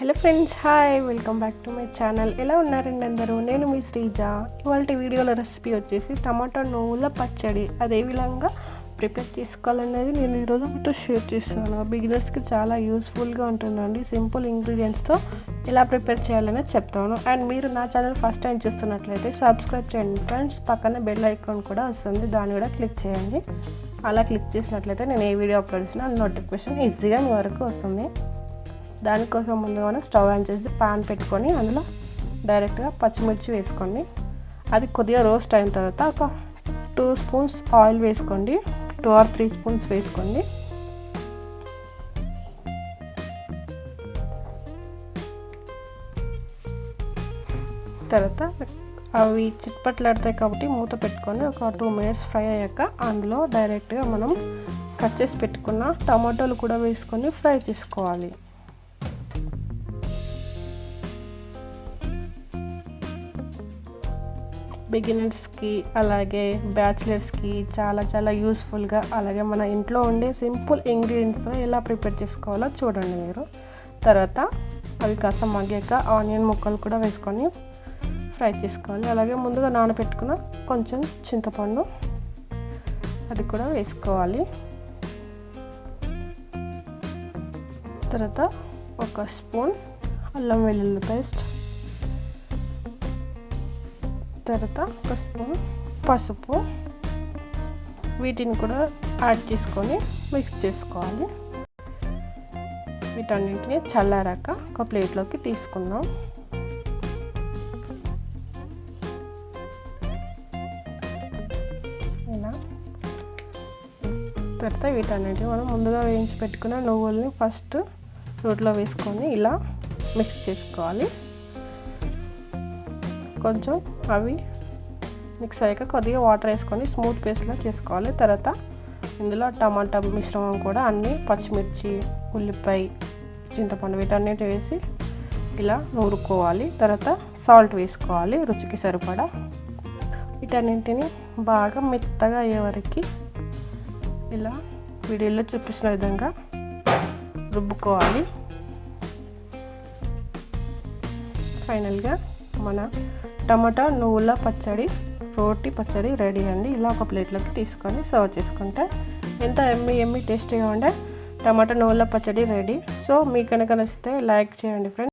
Hello friends hi welcome back to my channel ఎలా ఉన్నారండి అందరూ? నేను మీ శ్రీజ. ఇవాళ వీడియోలో రెసిపీ వచ్చేసి టమాటో నువ్వుల పచ్చడి. అదే విధంగా ప్రిపేర్ చేసుకోవాలనేది నేను ఈరోజు మీతో షేర్ చేస్తాను బిగినర్స్కి చాలా యూస్ఫుల్గా ఉంటుందండి. సింపుల్ ఇంగ్రీడియంట్స్తో ఎలా ప్రిపేర్ చేయాలనేది చెప్తాను. అండ్ మీరు నా ఛానల్ ఫస్ట్ టైం చూస్తున్నట్లయితే సబ్స్క్రైబ్ చేయండి ఫ్రెండ్స్ పక్కన బెల్ ఐకాన్ కూడా వస్తుంది. దాన్ని కూడా క్లిక్ చేయండి. అలా క్లిక్ చేసినట్లయితే నేను ఏ వీడియో అప్లోడ్ చేసినా నోటిఫికేషన్ ఈజీగా మీ వరకు వస్తుంది. దానికోసం ముందుగానే స్టవ్ ఆన్ చేసి పాన్ పెట్టుకొని అందులో డైరెక్ట్గా పచ్చిమిర్చి వేసుకోండి. అది కొద్దిగా రోస్ట్ అయిన తర్వాత ఒక టూ స్పూన్స్ ఆయిల్ వేసుకోండి. టూ ఆర్ త్రీ స్పూన్స్ వేసుకోండి. తర్వాత అవి చిట్పట్లాడతాయి కాబట్టి మూత పెట్టుకొని ఒక టూ మినిట్స్ ఫ్రై అయ్యాక అందులో డైరెక్ట్గా మనం కట్ చేసి పెట్టుకున్న టమాటోలు కూడా వేసుకొని ఫ్రై చేసుకోవాలి. బిగినర్స్కి అలాగే బ్యాచిలర్స్కి చాలా చాలా యూస్ఫుల్గా అలాగే మన ఇంట్లో ఉండే సింపుల్ ఇంగ్రీడియంట్స్తో ఎలా ప్రిపేర్ చేసుకోవాలో చూడండి మీరు. తర్వాత అవి కాస్త మగ్గాక ఆనియన్ ముక్కలు కూడా వేసుకొని ఫ్రై చేసుకోవాలి. అలాగే ముందుగా నానబెట్టుకున్న కొంచెం చింతపండు అది కూడా వేసుకోవాలి. తర్వాత ఒక స్పూన్ అల్లం వెల్లుల్లి పేస్ట్ తర్వాత ఒక స్పూన్ పసుపు. వీటిని కూడా యాడ్ చేసుకొని మిక్స్ చేసుకోవాలి. వీటన్నింటిని చల్లారాక ఒక ప్లేట్లోకి తీసుకుందాం. ఇలా. తర్వాత వీటన్నిటిని మనం ముందుగా వేయించి పెట్టుకున్న నువ్వుల్ని ఫస్ట్ రోట్లో వేసుకొని ఇలా మిక్స్ చేసుకోవాలి. కొంచెం అవి మిక్స్ అయ్యాక కొద్దిగా వాటర్ వేసుకొని స్మూత్ పేస్ట్లా చేసుకోవాలి తర్వాత ఇందులో టమాటా మిశ్రమం కూడా అన్నీ పచ్చిమిర్చి ఉల్లిపాయ చింతపండు వీటన్నిటి వేసి ఇలా నూరుకోవాలి. తర్వాత సాల్ట్ వేసుకోవాలి రుచికి సరిపడా. వీటన్నింటిని బాగా మెత్తగా అయ్యే వరకు ఇలా వీడియోలో చూపించిన విధంగా రుబ్బుకోవాలి. ఫైనల్గా మన టమాటా నువ్వుల పచ్చడి రోటి పచ్చడి రెడీ అండి. ఇలా ఒక ప్లేట్లోకి తీసుకొని సర్వ్ చేసుకుంటే ఎంత ఎమ్మి ఎమ్మి టేస్టీగా ఉండే టమాటా నువ్వుల పచ్చడి రెడీ. సో మీకు కనుక నచ్చితే లైక్ చేయండి ఫ్రెండ్స్